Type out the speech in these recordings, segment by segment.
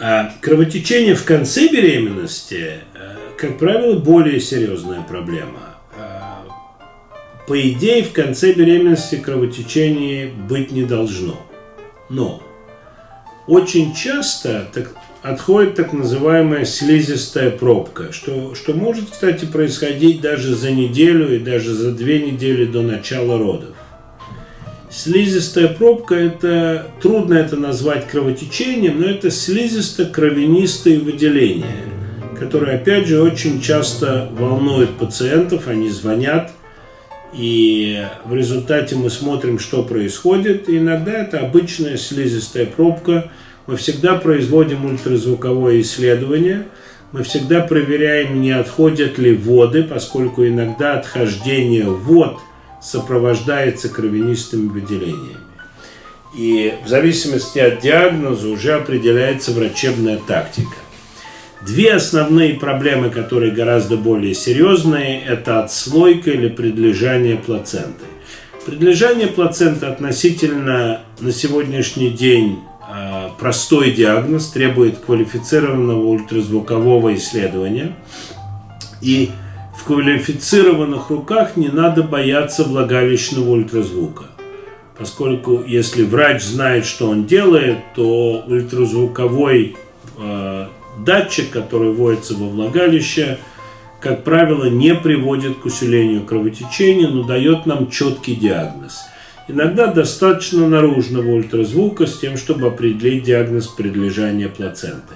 А кровотечение в конце беременности, э, как правило, более серьезная проблема. А, по идее, в конце беременности кровотечения быть не должно. Но очень часто так, отходит так называемая слизистая пробка, что, что может, кстати, происходить даже за неделю и даже за две недели до начала родов. Слизистая пробка, это трудно это назвать кровотечением, но это слизисто-кровянистые выделения, которые, опять же, очень часто волнуют пациентов, они звонят, и в результате мы смотрим, что происходит. И иногда это обычная слизистая пробка. Мы всегда производим ультразвуковое исследование. Мы всегда проверяем, не отходят ли воды, поскольку иногда отхождение вод – сопровождается кровянистыми выделениями. И в зависимости от диагноза уже определяется врачебная тактика. Две основные проблемы, которые гораздо более серьезные, это отслойка или предлежание плаценты. Предлежание плаценты относительно на сегодняшний день а, простой диагноз, требует квалифицированного ультразвукового исследования. И в квалифицированных руках не надо бояться влагалищного ультразвука. Поскольку если врач знает, что он делает, то ультразвуковой э, датчик, который вводится во влагалище, как правило, не приводит к усилению кровотечения, но дает нам четкий диагноз. Иногда достаточно наружного ультразвука с тем, чтобы определить диагноз предлежания плаценты.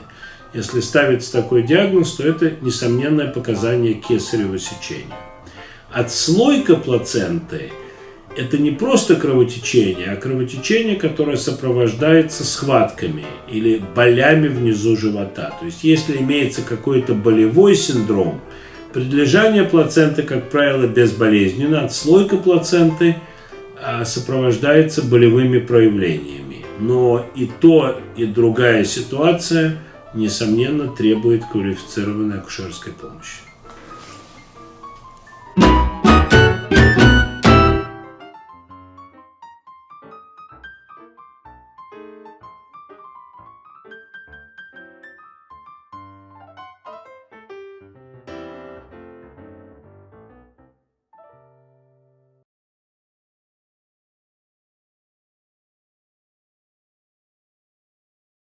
Если ставится такой диагноз, то это несомненное показание кесарево сечения. Отслойка плаценты – это не просто кровотечение, а кровотечение, которое сопровождается схватками или болями внизу живота. То есть, если имеется какой-то болевой синдром, предлежание плаценты, как правило, безболезненно, отслойка плаценты а, сопровождается болевыми проявлениями. Но и то, и другая ситуация – несомненно, требует квалифицированной акушерской помощи.